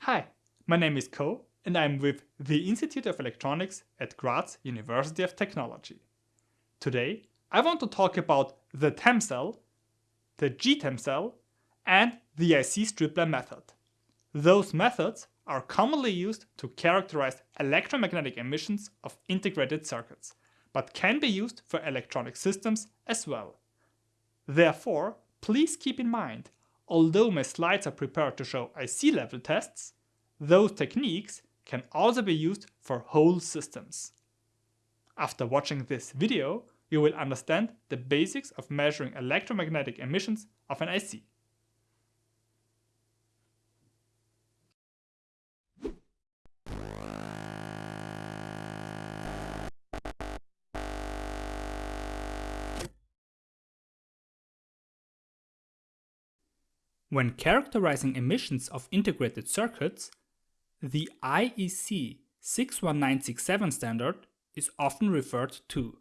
Hi, my name is Ko and I'm with the Institute of Electronics at Graz University of Technology. Today I want to talk about the TEM cell, the GTEM cell and the IC stripline method. Those methods are commonly used to characterize electromagnetic emissions of integrated circuits, but can be used for electronic systems as well. Therefore, please keep in mind, although my slides are prepared to show IC level tests, those techniques can also be used for whole systems. After watching this video, you will understand the basics of measuring electromagnetic emissions of an IC. When characterizing emissions of integrated circuits, the IEC 61967 standard is often referred to.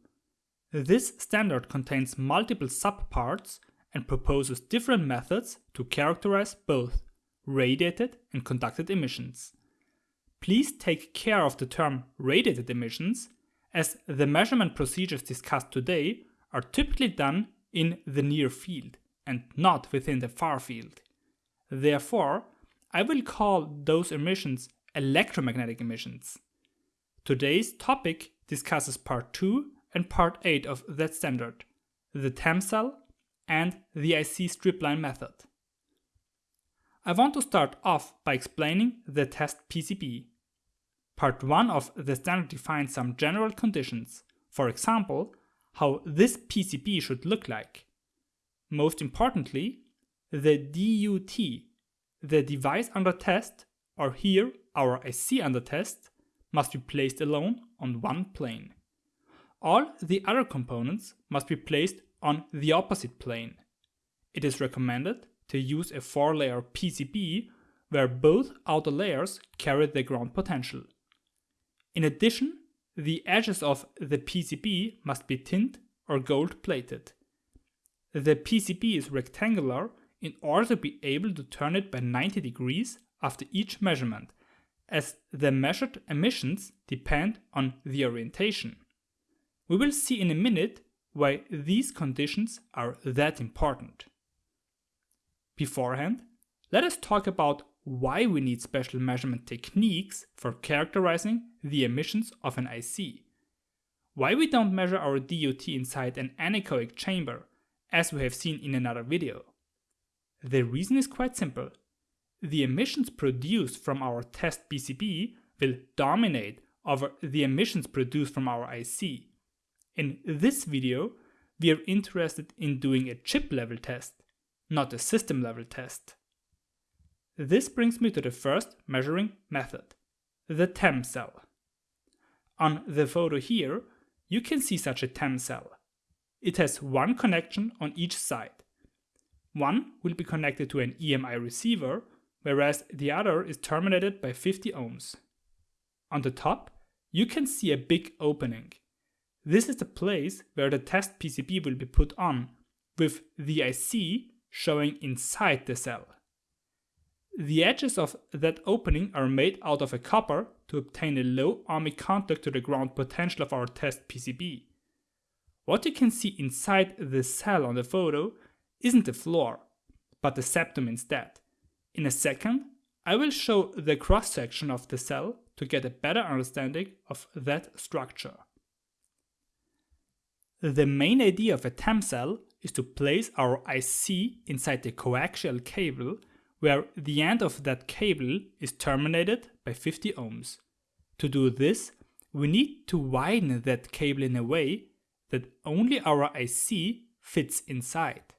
This standard contains multiple subparts and proposes different methods to characterize both radiated and conducted emissions. Please take care of the term radiated emissions as the measurement procedures discussed today are typically done in the near field and not within the far field. Therefore, I will call those emissions electromagnetic emissions. Today's topic discusses part 2 and part 8 of that standard, the TEM cell and the IC stripline method. I want to start off by explaining the test PCB. Part 1 of the standard defines some general conditions, for example, how this PCB should look like. Most importantly, the DUT, the device under test, or here our IC under test, must be placed alone on one plane. All the other components must be placed on the opposite plane. It is recommended to use a 4-layer PCB where both outer layers carry the ground potential. In addition, the edges of the PCB must be tin or gold plated. The PCB is rectangular in order to be able to turn it by 90 degrees after each measurement, as the measured emissions depend on the orientation. We will see in a minute why these conditions are that important. Beforehand, let us talk about why we need special measurement techniques for characterizing the emissions of an IC. Why we don't measure our DUT inside an anechoic chamber, as we have seen in another video. The reason is quite simple. The emissions produced from our test PCB will dominate over the emissions produced from our IC. In this video, we are interested in doing a chip level test, not a system level test. This brings me to the first measuring method, the TEM cell. On the photo here, you can see such a TEM cell. It has one connection on each side. One will be connected to an EMI receiver, whereas the other is terminated by 50 ohms. On the top, you can see a big opening. This is the place where the test PCB will be put on, with the IC showing inside the cell. The edges of that opening are made out of a copper to obtain a low ohmic contact to the ground potential of our test PCB. What you can see inside the cell on the photo isn't the floor, but the septum instead. In a second, I will show the cross-section of the cell to get a better understanding of that structure. The main idea of a TEM cell is to place our IC inside the coaxial cable where the end of that cable is terminated by 50 ohms. To do this, we need to widen that cable in a way that only our IC fits inside.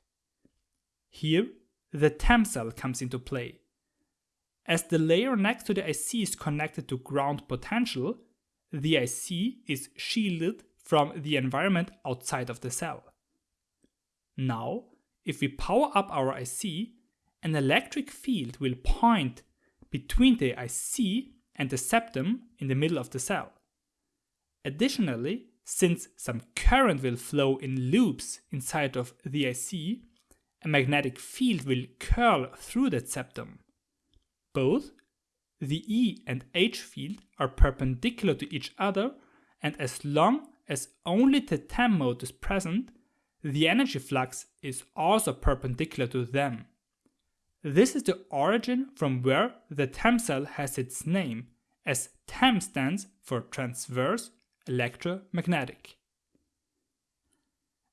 Here, the TEM cell comes into play. As the layer next to the IC is connected to ground potential, the IC is shielded from the environment outside of the cell. Now, if we power up our IC, an electric field will point between the IC and the septum in the middle of the cell. Additionally, since some current will flow in loops inside of the IC, a magnetic field will curl through that septum. Both the E and H field are perpendicular to each other and as long as only the TEM mode is present, the energy flux is also perpendicular to them. This is the origin from where the TEM cell has its name, as TEM stands for transverse electromagnetic.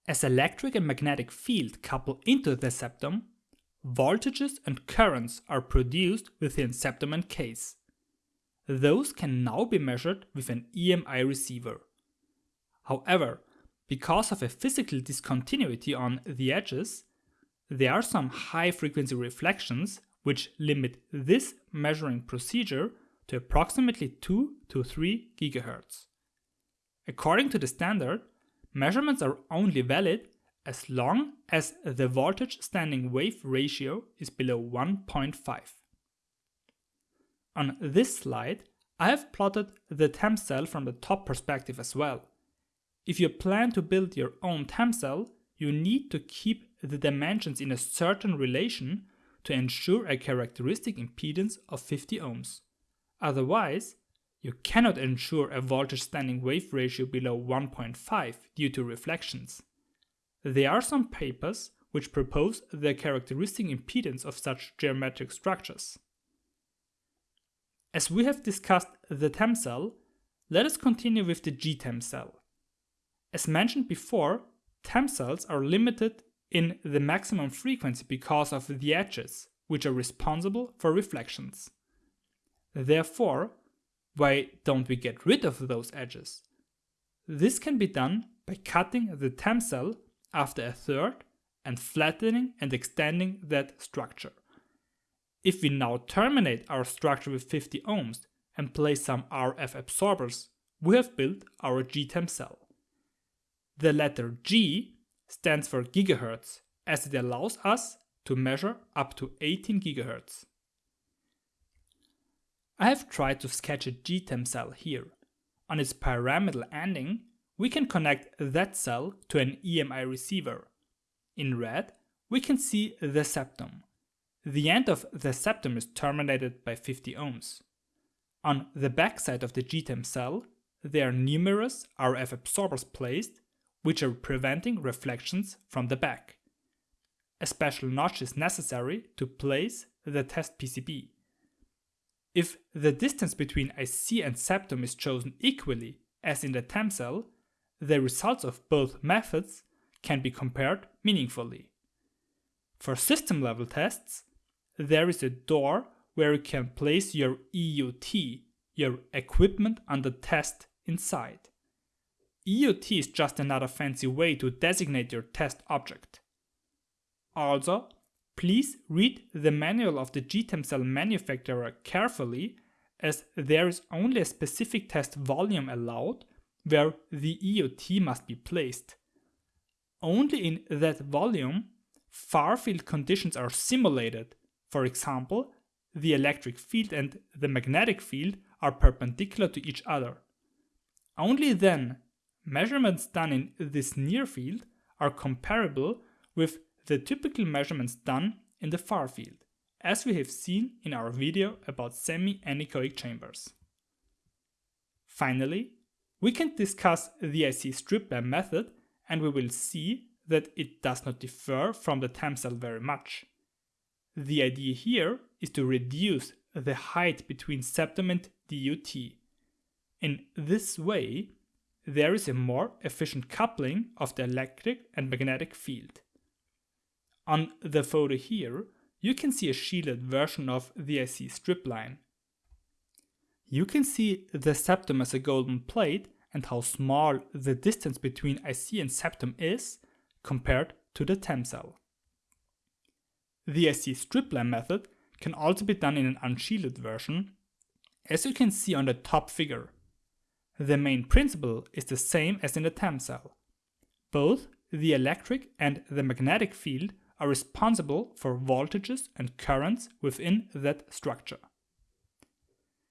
As electric and magnetic field couple into the septum, voltages and currents are produced within septum and case. Those can now be measured with an EMI receiver. However, because of a physical discontinuity on the edges, there are some high frequency reflections which limit this measuring procedure to approximately 2 to 3 GHz. According to the standard, measurements are only valid as long as the voltage standing wave ratio is below 1.5. On this slide, I have plotted the TEM cell from the top perspective as well. If you plan to build your own TEM cell, you need to keep the dimensions in a certain relation to ensure a characteristic impedance of 50 ohms. Otherwise, you cannot ensure a voltage standing wave ratio below 1.5 due to reflections. There are some papers which propose the characteristic impedance of such geometric structures. As we have discussed the TEM cell, let us continue with the GTEM cell. As mentioned before, TEM cells are limited in the maximum frequency because of the edges, which are responsible for reflections. Therefore, why don't we get rid of those edges? This can be done by cutting the TEM cell after a third and flattening and extending that structure. If we now terminate our structure with 50 ohms and place some RF absorbers, we have built our GTEM cell. The letter G stands for gigahertz as it allows us to measure up to 18 gigahertz. I have tried to sketch a GTEM cell here. On its pyramidal ending, we can connect that cell to an EMI receiver. In red, we can see the septum. The end of the septum is terminated by 50 ohms. On the backside of the GTEM cell, there are numerous RF absorbers placed, which are preventing reflections from the back. A special notch is necessary to place the test PCB. If the distance between IC and septum is chosen equally, as in the TEM cell, the results of both methods can be compared meaningfully. For system level tests, there is a door where you can place your EUT, your equipment under test inside. EUT is just another fancy way to designate your test object. Also, please read the manual of the GTEM cell manufacturer carefully as there is only a specific test volume allowed where the EUT must be placed. Only in that volume, far field conditions are simulated. For example, the electric field and the magnetic field are perpendicular to each other. Only then, measurements done in this near field are comparable with the typical measurements done in the far field, as we have seen in our video about semi-anechoic chambers. Finally, we can discuss the IC stripline method and we will see that it does not differ from the TEM cell very much. The idea here is to reduce the height between septum and DUT. In this way, there is a more efficient coupling of the electric and magnetic field. On the photo here, you can see a shielded version of the IC strip line. You can see the septum as a golden plate and how small the distance between IC and septum is compared to the TEM cell. The IC stripline method can also be done in an unshielded version, as you can see on the top figure. The main principle is the same as in the TEM cell. Both the electric and the magnetic field are responsible for voltages and currents within that structure.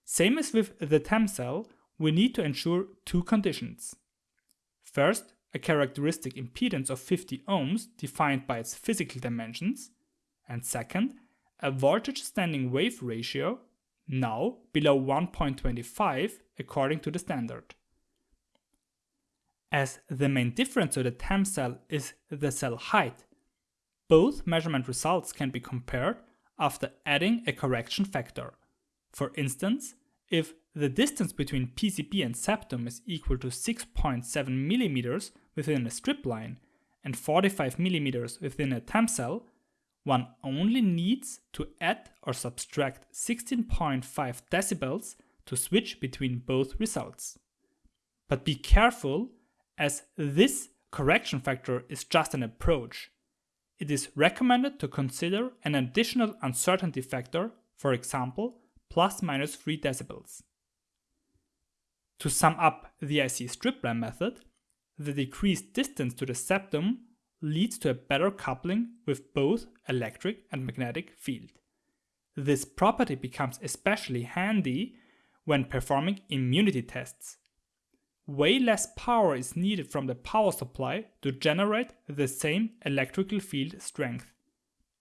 Same as with the TEM cell, we need to ensure two conditions. First, a characteristic impedance of 50 ohms defined by its physical dimensions, and second, a voltage standing wave ratio, now below 1.25 according to the standard. As the main difference to the TEM cell is the cell height, both measurement results can be compared after adding a correction factor. For instance, if the distance between PCB and septum is equal to 6.7 mm within a strip line and 45 mm within a TEM cell, one only needs to add or subtract 16.5 decibels to switch between both results. But be careful, as this correction factor is just an approach. It is recommended to consider an additional uncertainty factor, for example, plus minus 3 decibels. To sum up the IC strip stripline method, the decreased distance to the septum leads to a better coupling with both electric and magnetic field. This property becomes especially handy when performing immunity tests. Way less power is needed from the power supply to generate the same electrical field strength.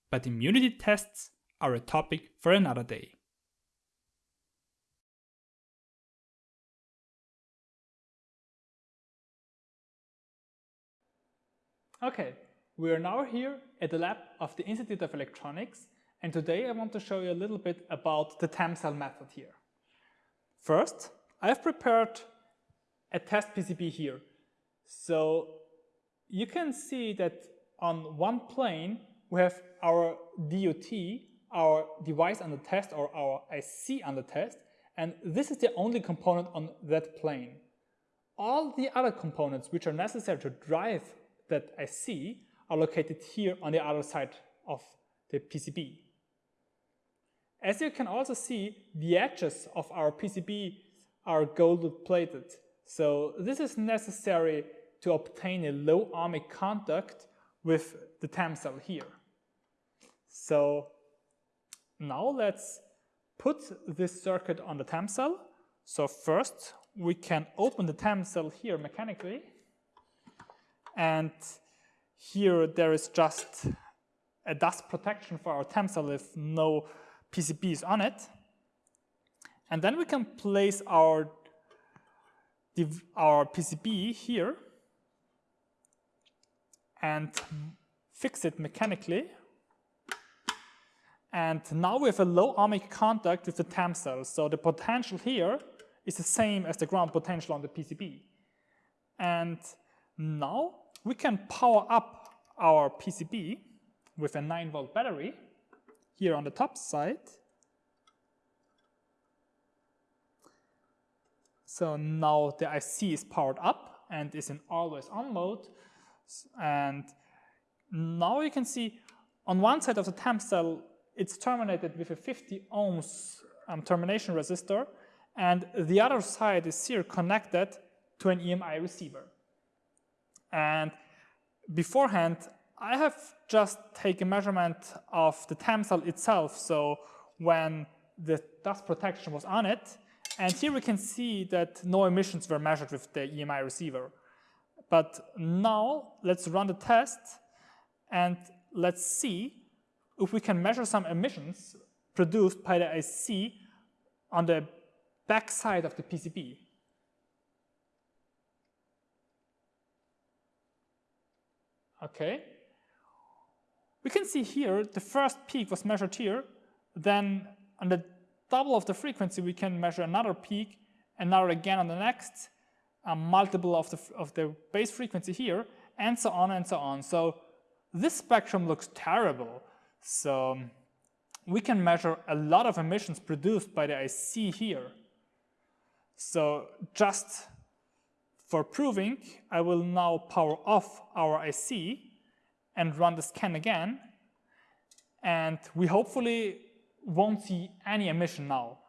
But immunity tests are a topic for another day. Okay, we are now here at the lab of the Institute of Electronics and today I want to show you a little bit about the TEM cell method here. First, I've prepared a test PCB here. So you can see that on one plane we have our DUT, our device under test or our IC under test and this is the only component on that plane. All the other components which are necessary to drive that IC are located here on the other side of the PCB. As you can also see, the edges of our PCB are gold plated. So this is necessary to obtain a low ohmic contact with the TEM cell here. So now let's put this circuit on the TEM cell. So first we can open the TEM cell here mechanically and here there is just a dust protection for our TEM cell if no PCBs on it. And then we can place our, our PCB here and fix it mechanically. And now we have a low ohmic contact with the TEM cell. So the potential here is the same as the ground potential on the PCB. And now we can power up our PCB with a 9 volt battery here on the top side. So now the IC is powered up and is in always on mode. And now you can see on one side of the TEM cell, it's terminated with a 50 ohms um, termination resistor. And the other side is here connected to an EMI receiver. And beforehand, I have just taken measurement of the TEM cell itself, so when the dust protection was on it, and here we can see that no emissions were measured with the EMI receiver. But now let's run the test and let's see if we can measure some emissions produced by the IC on the back side of the PCB. Okay. We can see here the first peak was measured here, then on the double of the frequency we can measure another peak, another again on the next, a multiple of the, of the base frequency here, and so on and so on. So this spectrum looks terrible. So we can measure a lot of emissions produced by the IC here. So just for proving, I will now power off our IC and run the scan again. And we hopefully won't see any emission now.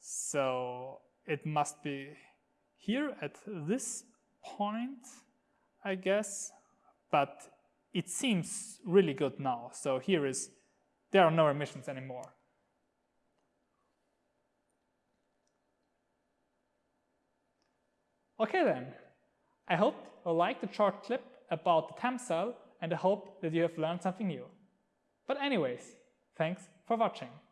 So it must be here at this point, I guess. But it seems really good now. So here is, there are no emissions anymore. Okay then, I hope you liked the short clip about the TEM cell and I hope that you have learned something new. But anyways, thanks for watching.